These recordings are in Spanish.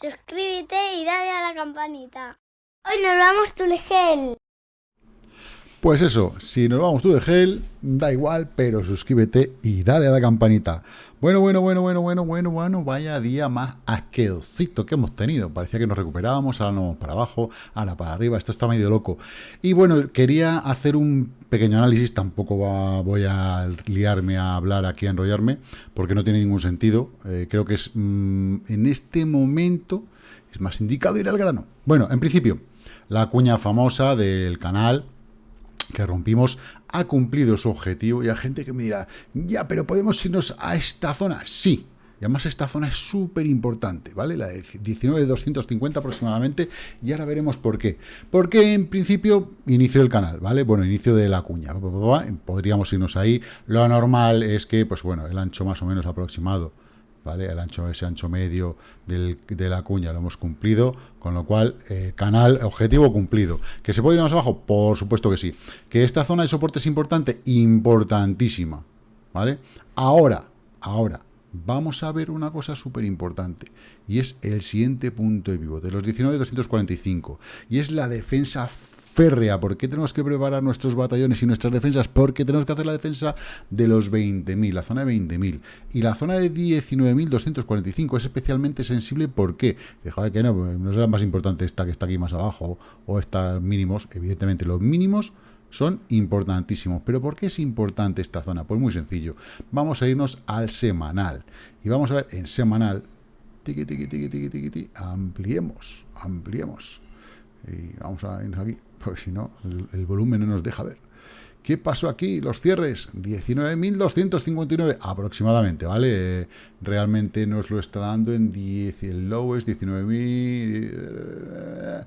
suscríbete y dale a la campanita. Hoy nos vamos tu gel. Pues eso, si nos vamos tú de gel, da igual, pero suscríbete y dale a la campanita. Bueno, bueno, bueno, bueno, bueno, bueno, bueno, vaya día más asquerosito que hemos tenido. Parecía que nos recuperábamos, ahora nos vamos para abajo, ahora para arriba, esto está medio loco. Y bueno, quería hacer un pequeño análisis, tampoco voy a liarme a hablar aquí, a enrollarme, porque no tiene ningún sentido. Eh, creo que es mm, en este momento es más indicado ir al grano. Bueno, en principio, la cuña famosa del canal que rompimos ha cumplido su objetivo y hay gente que me dirá, ya, pero podemos irnos a esta zona. Sí, y además esta zona es súper importante, ¿vale? La de 19,250 aproximadamente, y ahora veremos por qué. Porque en principio, inicio del canal, ¿vale? Bueno, inicio de la cuña, podríamos irnos ahí. Lo normal es que, pues bueno, el ancho más o menos aproximado el ancho, ese ancho medio de la cuña lo hemos cumplido, con lo cual, eh, canal, objetivo cumplido. ¿Que se puede ir más abajo? Por supuesto que sí. ¿Que esta zona de soporte es importante? Importantísima, ¿vale? Ahora, ahora, vamos a ver una cosa súper importante, y es el siguiente punto de pivote, los 19.245, y es la defensa férrea. ¿Por qué tenemos que preparar nuestros batallones y nuestras defensas? Porque tenemos que hacer la defensa de los 20.000, la zona de 20.000. Y la zona de 19.245 es especialmente sensible. ¿Por qué? Deja que no, no será más importante esta que está aquí más abajo o estas mínimos. Evidentemente, los mínimos son importantísimos. ¿Pero por qué es importante esta zona? Pues muy sencillo. Vamos a irnos al semanal. Y vamos a ver en semanal. Tiki, tiki, tiki, ampliemos, ampliemos. Y vamos a irnos aquí porque si no, el, volumen no nos deja ver. ¿Qué pasó aquí? Los cierres, 19.259 aproximadamente, ¿vale? realmente nos lo está dando en 10, el low es 19.000...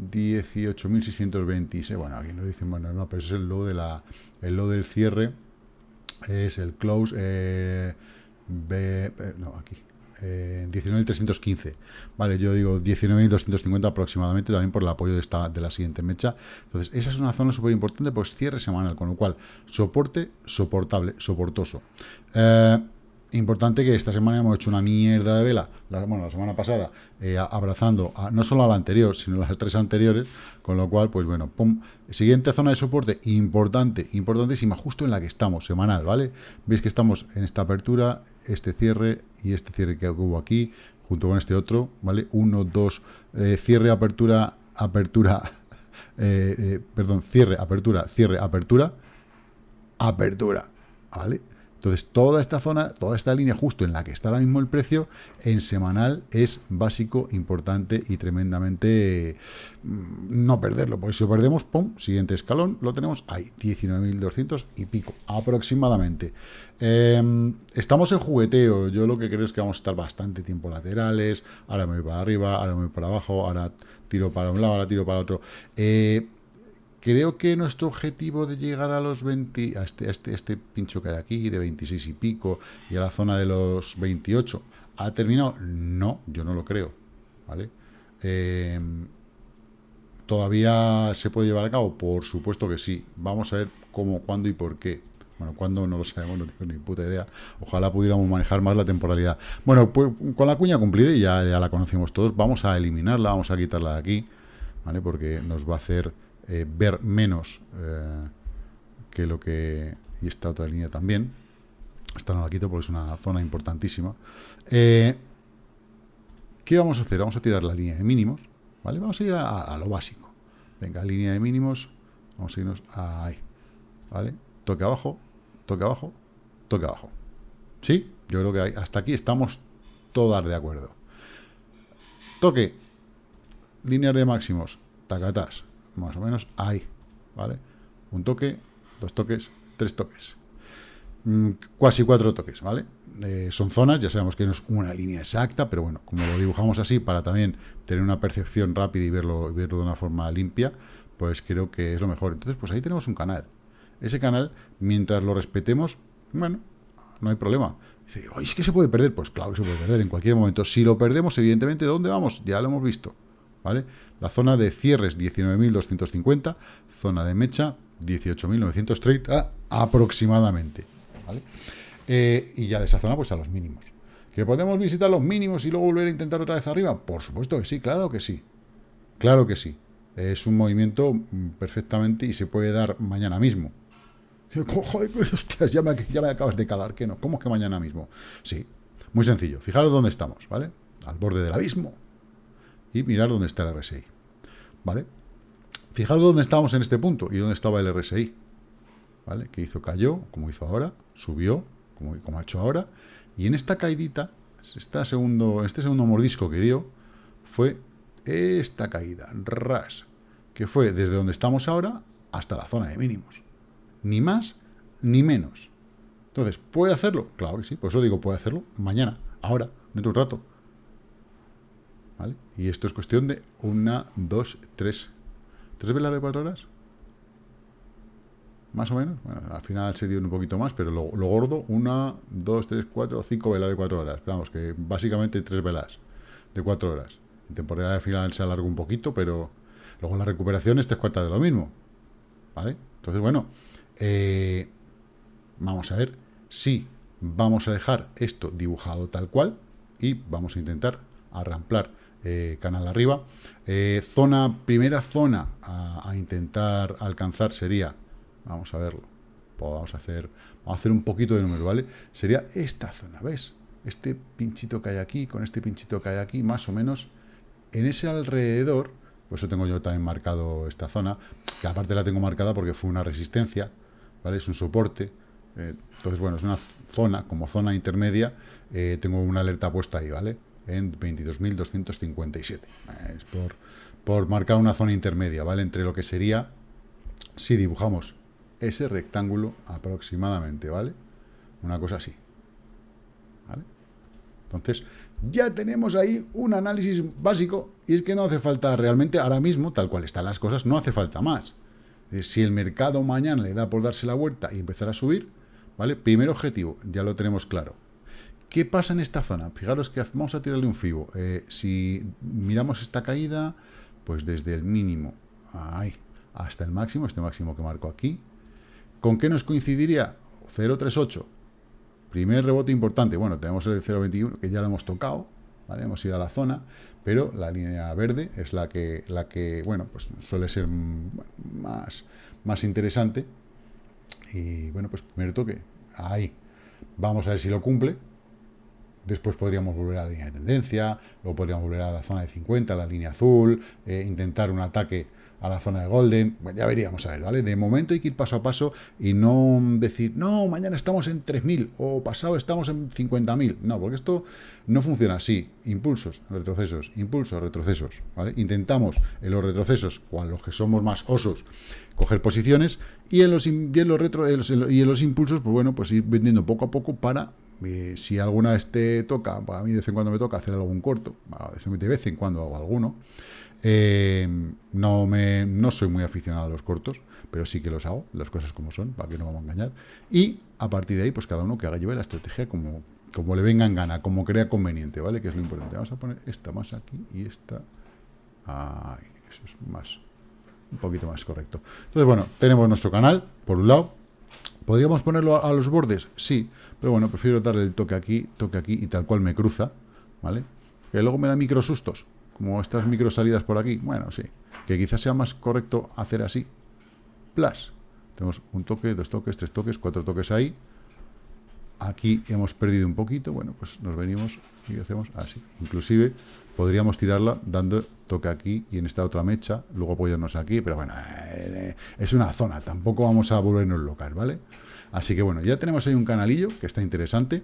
18.626. Bueno, aquí nos dicen, bueno, no, pero es el low, de la, el low del cierre, es el close, eh, eh, no, aquí, eh, 19.315. Vale, yo digo 19.250 aproximadamente, también por el apoyo de, esta, de la siguiente mecha. Entonces, esa es una zona súper importante, pues cierre semanal, con lo cual, soporte, soportable, soportoso. Eh, Importante que esta semana hemos hecho una mierda de vela, la, bueno, la semana pasada, eh, abrazando no solo a la anterior, sino a las tres anteriores, con lo cual, pues bueno, siguiente zona de soporte, importante, importantísima, justo en la que estamos, semanal, ¿vale? Veis que estamos en esta apertura, este cierre y este cierre que hubo aquí, junto con este otro, ¿vale? Uno, dos, eh, cierre, apertura, apertura, eh, perdón, cierre, apertura, cierre, apertura, apertura, ¿vale? Entonces, toda esta zona, toda esta línea justo en la que está ahora mismo el precio, en semanal es básico, importante y tremendamente mm, no perderlo, porque si perdemos, ¡pum!, siguiente escalón, lo tenemos ahí, 19.200 y pico, aproximadamente. Em, estamos en jugueteo, yo lo que creo es que vamos a estar bastante tiempo laterales, ahora me voy para arriba, ahora me voy para abajo, ahora tiro para un lado, ahora tiro para otro. Eh, Creo que nuestro objetivo de llegar a los 20, a este, este, este pincho que hay aquí, de 26 y pico, y a la zona de los 28, ¿ha terminado? No, yo no lo creo, ¿vale? Em, ¿Todavía se puede llevar a cabo? Por supuesto que sí. Vamos a ver cómo, cuándo y por qué. Bueno, cuándo no lo sabemos, no tengo ni puta idea. Ojalá pudiéramos manejar más la temporalidad. Bueno, pues con la cuña cumplida, y ya, ya la conocemos todos, vamos a eliminarla, vamos a quitarla de aquí, ¿vale? Porque nos va a hacer eh, ver menos eh, que lo que... Y esta otra línea también. Esta no la quito porque es una zona importantísima. Eh, ¿Qué vamos a hacer? Vamos a tirar la línea de mínimos. ¿Vale? Vamos a ir a, lo básico. Venga, línea de mínimos. Vamos a irnos ahí. ¿Vale? Toque abajo, toque abajo, toque abajo. ¿Sí? Yo creo que hasta aquí estamos todas de acuerdo. Toque. Líneas de máximos. Tacatas más o menos ahí, ¿vale? Un toque, dos toques, tres toques. Mm, casi cuatro toques, ¿vale? Eh, son zonas, ya sabemos que no es una línea exacta, pero bueno, como lo dibujamos así para también tener una percepción rápida y verlo, verlo de una forma limpia, pues creo que es lo mejor. Entonces, pues ahí tenemos un canal. Ese canal, mientras lo respetemos, bueno, no hay problema. Dice, ¿es que se puede perder? Pues claro que se puede perder en cualquier momento. Si lo perdemos, evidentemente, ¿dónde vamos? Ya lo hemos visto. ¿Vale? La zona de cierres 19.250, zona de mecha 18.930 aproximadamente, ¿vale? Eh, y ya de esa zona pues a los mínimos. ¿Que podemos visitar los mínimos y luego volver a intentar otra vez arriba? Por supuesto que sí, claro que sí. Claro que sí. Es un movimiento mm, perfectamente y se puede dar mañana mismo. Joder, me, ya me acabas de calar, que no. ¿Cómo es que mañana mismo? Sí, muy sencillo. Fijaros dónde estamos, ¿vale? Al borde del abismo. Y mirar dónde está el RSI. ¿Vale? Fijaros dónde estamos en este punto y dónde estaba el RSI. ¿Vale? Que hizo, cayó, como hizo ahora, subió, como, como ha hecho ahora. Y en esta caidita, este segundo, este segundo mordisco que dio, fue esta caída, ras, que fue desde donde estamos ahora hasta la zona de mínimos. Ni más ni menos. Entonces, ¿puede hacerlo? Claro que sí, por eso digo, puede hacerlo mañana, ahora, dentro de un rato. ¿Vale? Y esto es cuestión de una, dos, tres. ¿Tres velas de cuatro horas? Más o menos. Bueno, al final se dio un poquito más, pero lo, gordo, una, dos, tres, cuatro, cinco velas de cuatro horas. Esperamos que básicamente tres velas de cuatro horas. En temporada de final se alarga un poquito, pero luego la recuperación es tres cuartas de lo mismo. ¿Vale? Entonces, bueno, eh, vamos a ver si vamos a dejar esto dibujado tal cual y vamos a intentar arramplar eh, canal arriba. Eh, zona, primera zona a, intentar alcanzar sería, vamos a verlo, pues vamos a hacer, vamos a hacer un poquito de número, ¿vale? Sería esta zona, ¿ves? Este pinchito que hay aquí, con este pinchito que hay aquí, más o menos, en ese alrededor, por eso tengo yo también marcado esta zona, que aparte la tengo marcada porque fue una resistencia, ¿vale? Es un soporte, eh, entonces, bueno, es una zona, como zona intermedia, tengo una alerta puesta ahí, ¿vale? En 22.257. Es por, por marcar una zona intermedia, ¿vale? Entre lo que sería, si dibujamos ese rectángulo aproximadamente, ¿vale? Una cosa así. ¿Vale? Entonces, ya tenemos ahí un análisis básico y es que no hace falta realmente, ahora mismo, tal cual están las cosas, no hace falta más. Si el mercado mañana le da por darse la vuelta y empezar a subir, ¿vale? Primer objetivo, ya lo tenemos claro, ¿Qué pasa en esta zona? Fijaros que vamos a tirarle un fibo. Eh, si miramos esta caída, pues desde el mínimo ahí, hasta el máximo, este máximo que marco aquí, ¿con qué nos coincidiría? 0,38. Primer rebote importante. Bueno, tenemos el 0,21, que ya lo hemos tocado, ¿vale? Hemos ido a la zona, pero la línea verde es la que, la que bueno, pues suele ser más, más interesante. Y bueno, pues primer toque, ahí. Vamos a ver si lo cumple, Después podríamos volver a la línea de tendencia, luego podríamos volver a la zona de 50, a la línea azul, eh, intentar un ataque a la zona de Golden, bueno, ya veríamos a ver, ¿vale? De momento hay que ir paso a paso y no decir, no, mañana estamos en 3.000 o pasado estamos en 50.000. No, porque esto no funciona así. Impulsos, retrocesos, impulsos, retrocesos, ¿vale? Intentamos en los retrocesos, con los que somos más osos, coger posiciones y en los, en los, y en los impulsos, pues bueno, pues ir vendiendo poco a poco para eh, si alguna vez te toca, para mí de vez en cuando me toca hacer algún corto, de vez en cuando hago alguno, eh, no, me, no soy muy aficionado a los cortos, pero sí que los hago, las cosas como son, para que no vamos a engañar. Y a partir de ahí, pues cada uno que haga lleve la estrategia como, como le venga en gana, como crea conveniente, ¿vale? Que es lo importante. Vamos a poner esta más aquí y esta... Ay, eso es más... Un poquito más correcto. Entonces, bueno, tenemos nuestro canal, por un lado, ¿Podríamos ponerlo a los bordes? Sí, pero bueno, prefiero darle el toque aquí, toque aquí y tal cual me cruza, ¿vale? Que luego me da micro sustos, como estas micro salidas por aquí. Bueno, sí, que quizás sea más correcto hacer así. Plus. Tenemos un toque, dos toques, tres toques, cuatro toques ahí. Aquí hemos perdido un poquito, bueno, pues nos venimos y hacemos así. Inclusive podríamos tirarla dando toque aquí y en esta otra mecha, luego apoyarnos aquí, pero bueno, eh, es una zona, tampoco vamos a volvernos locales, ¿vale? Así que bueno, ya tenemos ahí un canalillo que está interesante.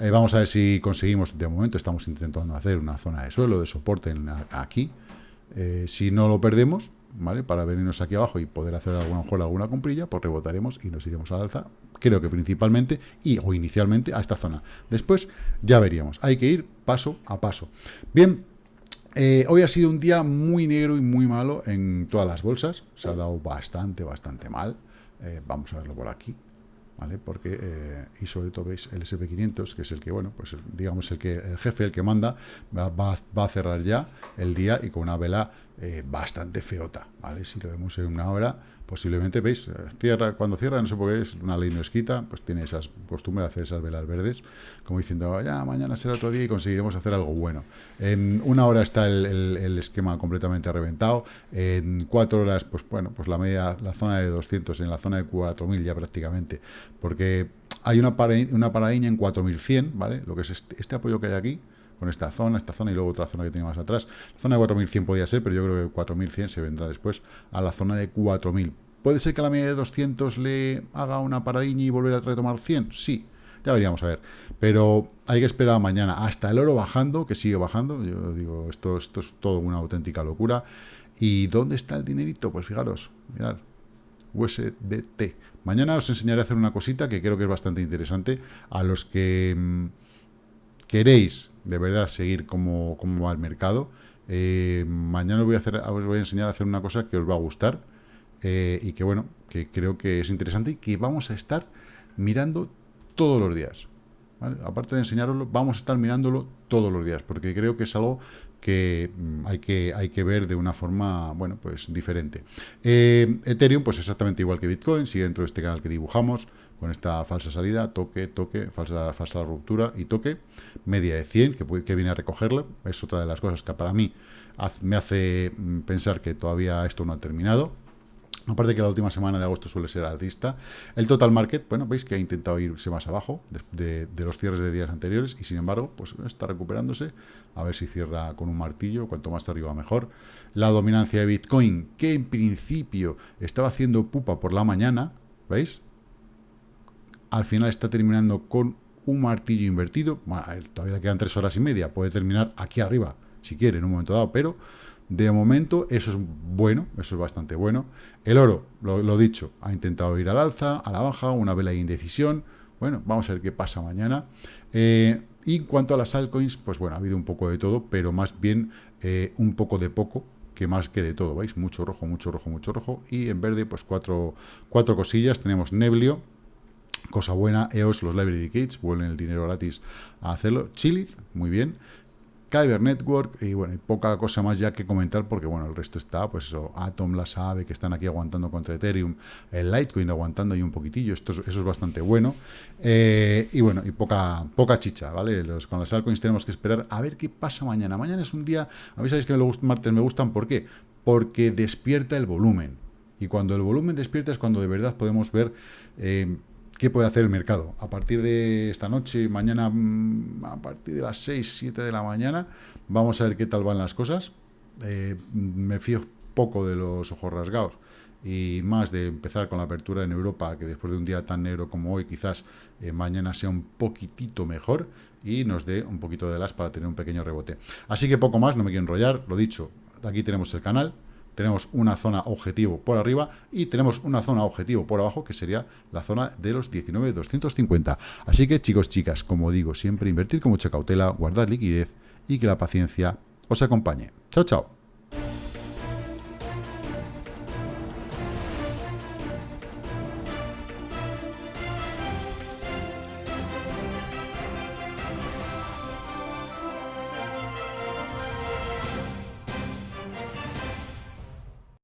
Eh, vamos a ver si conseguimos, de momento estamos intentando hacer una zona de suelo, de soporte aquí. Eh, si no lo perdemos, ¿vale? Para venirnos aquí abajo y poder hacer a lo mejor alguna comprilla, pues rebotaremos y nos iremos al alza, creo que principalmente y o inicialmente a esta zona. Después ya veríamos, hay que ir paso a paso. Bien, eh, hoy ha sido un día muy negro y muy malo en todas las bolsas. Se ha dado bastante, bastante mal. Eh, vamos a verlo por aquí. ¿Vale? Porque, eh, y sobre todo veis el SP500, que es el que, bueno, pues digamos el que el jefe, el que manda, va, a cerrar ya el día y con una vela eh, bastante feota, ¿vale? Si lo vemos en una hora, posiblemente, ¿veis? Cierra, cuando cierra, no sé por qué, es una ley no escrita, pues tiene esa costumbre de hacer esas velas verdes, como diciendo, ya, mañana será otro día y conseguiremos hacer algo bueno. En una hora está el, esquema completamente reventado, en cuatro horas, pues bueno, pues la media, la zona de 200, en la zona de 4000 ya prácticamente, porque hay una, una paradiña en 4100, ¿vale? Lo que es este, este apoyo que hay aquí, con esta zona, esta zona y luego otra zona que tiene más atrás. La zona de 4100 podía ser, pero yo creo que 4100 se vendrá después a la zona de 4000. ¿Puede ser que a la media de 200 le haga una paradilla y volver a retomar 100? Sí, ya veríamos a ver. Pero hay que esperar mañana hasta el oro bajando, que sigue bajando. Yo digo, esto, esto es todo una auténtica locura. ¿Y dónde está el dinerito? Pues fijaros, mirad, USDT. Mañana os enseñaré a hacer una cosita que creo que es bastante interesante a los que mm, queréis de verdad seguir cómo, va el mercado, eh, mañana os voy, a hacer, os voy a enseñar a hacer una cosa que os va a gustar eh, y que, bueno, que creo que es interesante y que vamos a estar mirando todos los días. Aparte de enseñaroslo, vamos a estar mirándolo todos los días, porque creo que es algo que mm, hay que, hay que ver de una forma, bueno, pues diferente. Eh, Ethereum, pues exactamente igual que Bitcoin, sigue dentro de este canal que dibujamos, con esta falsa salida, toque, toque, falsa, falsa ruptura y toque, media de 100, que, que viene a recogerla, es otra de las cosas que para mí me hace mm, pensar que todavía esto no ha terminado, Aparte que la última semana de agosto suele ser alcista. El total market, bueno, veis que ha intentado irse más abajo de, los cierres de días anteriores y sin embargo, pues está recuperándose. A ver si cierra con un martillo, cuanto más arriba mejor. La dominancia de Bitcoin, que en principio estaba haciendo pupa por la mañana, ¿veis? Al final está terminando con un martillo invertido. Bueno, todavía quedan tres horas y media. Puede terminar aquí arriba, si quiere, en un momento dado, pero de momento, eso es bueno, eso es bastante bueno. El oro, lo, dicho, ha intentado ir al alza, a la baja, una vela de indecisión. Bueno, vamos a ver qué pasa mañana. Eh, y en cuanto a las altcoins, pues bueno, ha habido un poco de todo, pero más bien eh, un poco de poco, que más que de todo, ¿veis? Mucho rojo, mucho rojo, mucho rojo. Y en verde, pues cuatro, cuatro cosillas. Tenemos Neblio, cosa buena, EOS, los Library Gates, vuelven el dinero gratis a hacerlo. Chilith, muy bien. Kyber Network y bueno, y poca cosa más ya que comentar porque bueno, el resto está, pues eso, Atom, la sabe que están aquí aguantando contra Ethereum, el Litecoin aguantando ahí un poquitillo, esto eso es bastante bueno. Eh, y bueno, y poca, poca chicha, ¿vale? Con las altcoins tenemos que esperar a ver qué pasa mañana. Mañana es un día, a mí sabéis que los martes me gustan, ¿por qué? Porque despierta el volumen. Y cuando el volumen despierta es cuando de verdad podemos ver... Eh, ¿Qué puede hacer el mercado? A partir de esta noche, mañana, mm, a partir de las 6, 7 de la mañana, vamos a ver qué tal van las cosas. Eh, me fío poco de los ojos rasgados y más de empezar con la apertura en Europa, que después de un día tan negro como hoy, quizás eh, mañana sea un poquitito mejor y nos dé un poquito de las para tener un pequeño rebote. Así que poco más, no me quiero enrollar, lo dicho, aquí tenemos el canal, tenemos una zona objetivo por arriba y tenemos una zona objetivo por abajo, que sería la zona de los 19,250. Así que, chicos, chicas, como digo, siempre invertir con mucha cautela, guardar liquidez y que la paciencia os acompañe. Chao, chao.